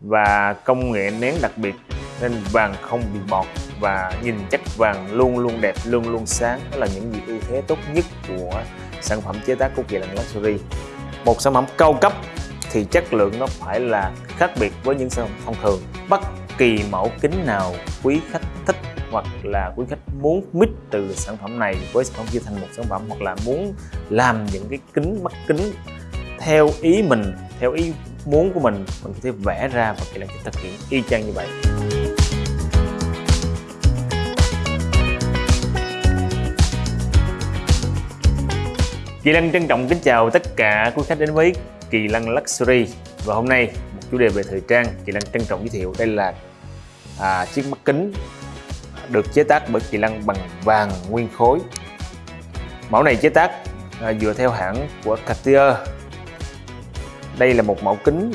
và công nghệ nén đặc biệt nên vàng không bị bọt và nhìn chất vàng luôn luôn đẹp, luôn luôn sáng. Đó là những gì ưu thế tốt nhất của sản phẩm chế tác của Kỳ Lân Luxury. Một sản phẩm cao cấp thì chất lượng nó phải là khác biệt với những sản phẩm thông thường. Bất kỳ mẫu kính nào quý khách thích hoặc là quý khách muốn mix từ sản phẩm này với sản phẩm kia thành một sản phẩm hoặc là muốn làm những cái kính, mắt kính theo ý mình, theo ý muốn của mình mình có thể vẽ ra và kỳ lân sẽ thực hiện y chang như vậy. Kỳ Lân trân trọng kính chào tất cả quý khách đến với Kỳ Lân Luxury. Và hôm nay một chủ đề về thời trang Kỳ Lân trân trọng giới thiệu đây là à, chiếc mắt kính được chế tác bởi Kỳ Lân bằng vàng nguyên khối. Mẫu này chế tác à, dựa theo hãng của Cartier đây là một mẫu kính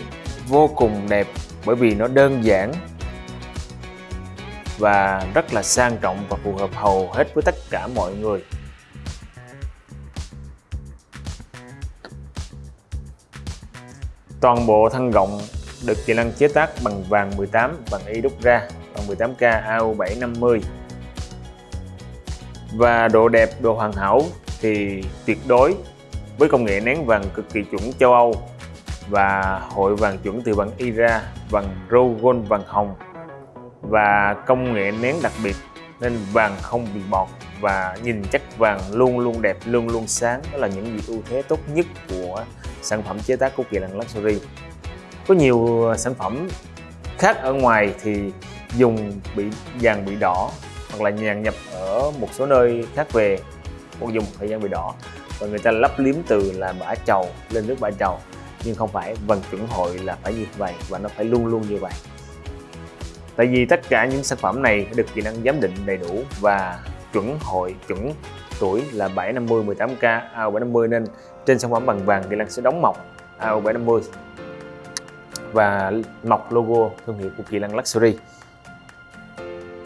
vô cùng đẹp bởi vì nó đơn giản và rất là sang trọng và phù hợp hầu hết với tất cả mọi người. Toàn bộ thân gọng được kỹ năng chế tác bằng vàng 18 bằng y đúc ra bằng 18K AU750 và độ đẹp, độ hoàn hảo thì tuyệt đối với công nghệ nén vàng cực kỳ chuẩn châu Âu và hội vàng chuẩn từ vàng Ira, vàng Rogon vàng hồng. Và công nghệ nén đặc biệt nên vàng không bị bọt và nhìn chất vàng luôn luôn đẹp luôn luôn sáng. Đó là những gì ưu thế tốt nhất của sản phẩm chế tác của Kỳ lăng Luxury. Có nhiều ờ, sản phẩm khác ở ngoài thì dùng bị vàng bị đỏ hoặc là nhàn nhập ở một số nơi khác về hoặc dùng thời gian bị đỏ. Và người ta lắp liếm từ là bã trầu lên nước bã trầu nhưng không phải vận chuẩn hội là phải như vậy và nó phải luôn luôn như vậy. Tại vì tất cả những sản phẩm này được kỹ năng giám định đầy đủ và chuẩn hội, chuẩn tuổi là 750 18K AO 750 nên trên sản phẩm bằng vàng kỹ năng sẽ đóng mọc AO 750 và mọc logo thương hiệu của Kỳ Lăng Luxury.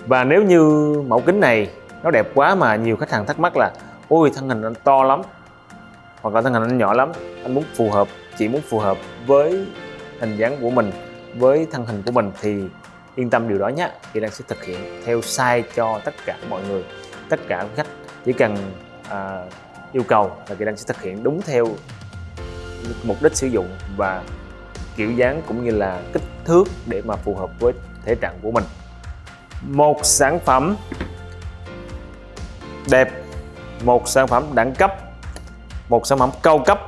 Và nếu như mẫu kính này nó đẹp quá mà nhiều khách hàng thắc mắc là, ôi, thân hình anh to lắm, hoặc là thân hình anh nhỏ lắm, anh muốn phù hợp chỉ muốn phù hợp với hình dáng của mình với thân hình của mình thì yên tâm điều đó nhé. Chị đang sẽ thực hiện theo size cho tất cả mọi người tất cả khách chỉ cần à, yêu cầu là chị đang sẽ thực hiện đúng theo mục đích sử dụng và kiểu dáng cũng như là kích thước để mà phù hợp với thể trạng của mình. Một sản phẩm đẹp một sản phẩm đẳng cấp một sản phẩm cao cấp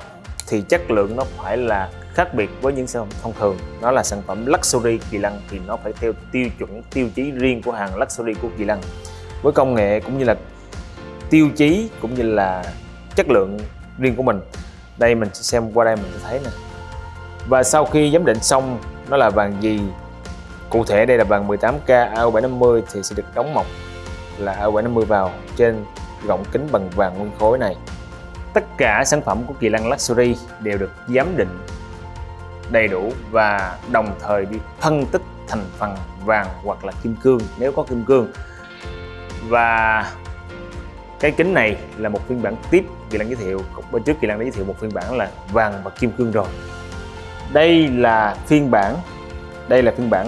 thì chất lượng nó phải là khác biệt với những sản phẩm thông thường. Nó là sản phẩm luxury kỳ lân thì nó phải theo tiêu chuẩn, tiêu chí riêng của hàng luxury của kỳ lân với công nghệ cũng như là tiêu chí cũng như là chất lượng riêng của mình. Đây mình xem qua đây mình sẽ thấy nè. Và sau khi giám định xong, nó là vàng gì? Cụ thể đây là vàng 18K AU750 thì sẽ được đóng mộc là AU750 vào trên gọng kính bằng vàng nguyên khối này tất cả sản phẩm của Kỳ Lăng Luxury đều được giám định đầy đủ và đồng thời đi phân tích thành phần vàng hoặc là kim cương, nếu có kim cương. Và cái kính này là một phiên bản tiếp Kỳ Lan giới thiệu, bên trước Kỳ Lan đã giới thiệu một phiên bản là vàng và kim cương rồi. Đây là phiên bản, đây là phiên bản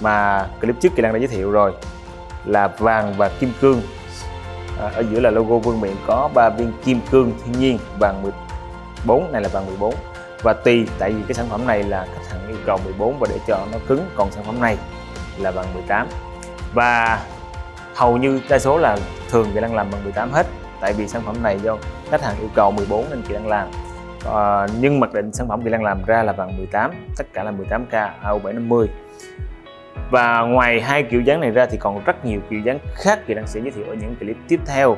mà clip trước Kỳ Lan đã giới thiệu rồi, là vàng và kim cương à, ở giữa là logo vương miện có ba viên kim cương thiên nhiên vàng 14 này là vàng 14 và tùy tại vì cái sản phẩm này là khách hàng yêu cầu 14 và để cho nó cứng còn sản phẩm này là bằng 18 và hầu như đa số là thường Kỳ đang làm bằng 18 hết tại vì sản phẩm này do khách hàng yêu cầu 14 nên chị đang làm. À, nhưng mặc định sản phẩm chị đang làm ra là bằng 18 tất cả là 18K AU750 và ngoài hai kiểu dáng này ra thì còn rất nhiều kiểu dáng khác Kỳ đang sẽ giới thiệu ở những clip tiếp theo.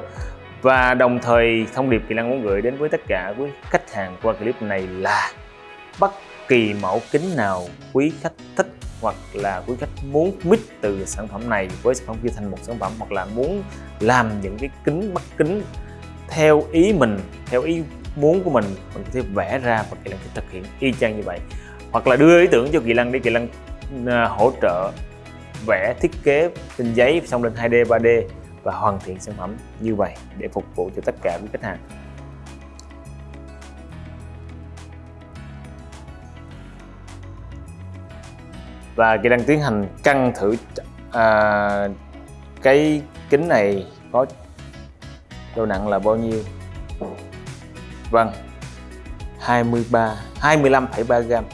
Và đồng thời, thông điệp Kỳ Lân muốn gửi đến với tất cả quý khách hàng qua clip này là bất kỳ mẫu kính nào quý khách thích hoặc là quý khách muốn mix từ sản phẩm này với sản phẩm kia thành một sản phẩm hoặc là muốn làm những cái kính mắt kính theo ý mình, theo ý muốn của mình mình có thể vẽ ra và Kỳ lăng sẽ thực hiện y chang như vậy. Hoặc là đưa ý tưởng cho Kỳ lăng để Kỳ lăng À, hỗ trợ vẽ thiết kế trên giấy xong lên 2D 3D và hoàn thiện sản phẩm như vậy để phục vụ cho tất cả quý khách hàng. Và Kỳ đang tiến hành cân thử à, cái kính này có độ nặng là bao nhiêu? Vâng 23 25,3 gram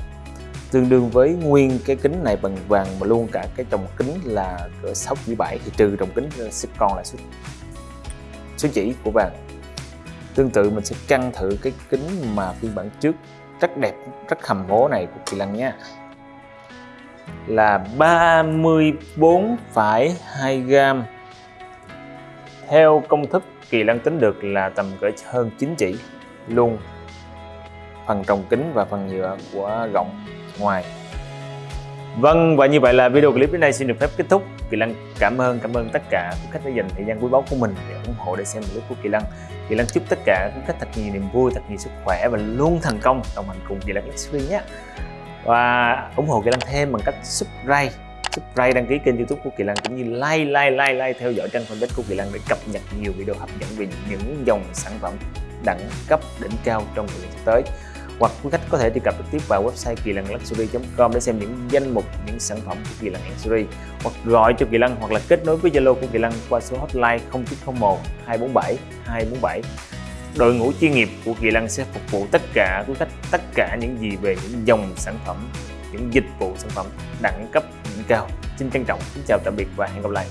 tương đương với nguyên cái kính này bằng vàng mà luôn cả cái trồng kính là cỡ 6 chỉ 7 thì trừ trồng kính sẽ còn là số, số chỉ của vàng. Tương tự mình sẽ căng thử cái kính mà phiên bản trước rất đẹp rất hầm hố này của Kỳ Lăng nhé là 34,2 gram. Theo công thức Kỳ Lăng tính được là tầm cỡ hơn 9 chỉ luôn phần trồng kính và phần nhựa của gọng ngoài. Vâng và như vậy là video clip đến đây xin được phép kết thúc. Kỳ Lăng cảm ơn cảm ơn tất cả quý khách đã dành thời gian quý báu của mình để ủng hộ để xem clip của Kỳ Lăng Kỳ Lăng chúc tất cả quý khách thật nhiều niềm vui, thật nhiều sức khỏe và luôn thành công. Đồng hành cùng Kỳ Lăng Luxury nhé. Và ủng hộ Kỳ Lăng thêm bằng cách subscribe subscribe đăng ký kênh youtube của Kỳ Lăng cũng như like like like like theo dõi trang fanpage của Kỳ Lăng để cập nhật nhiều video hấp dẫn về những dòng sản phẩm đẳng cấp đỉnh cao trong thời gian sắp tới hoặc quý khách có thể truy cập trực tiếp vào website kỳ lân luxury.com để xem những danh mục, những sản phẩm của kỳ lân luxury. Hoặc gọi cho kỳ lân hoặc là kết nối với zalo của kỳ lân qua số hotline 0901 247 247 đội ngũ chuyên nghiệp của kỳ lân sẽ phục vụ tất cả, quý khách, tất cả những gì về những dòng sản phẩm, những dịch vụ sản phẩm đẳng cấp, đỉnh cao. Xin trân trọng, kính chào tạm biệt và hẹn gặp lại.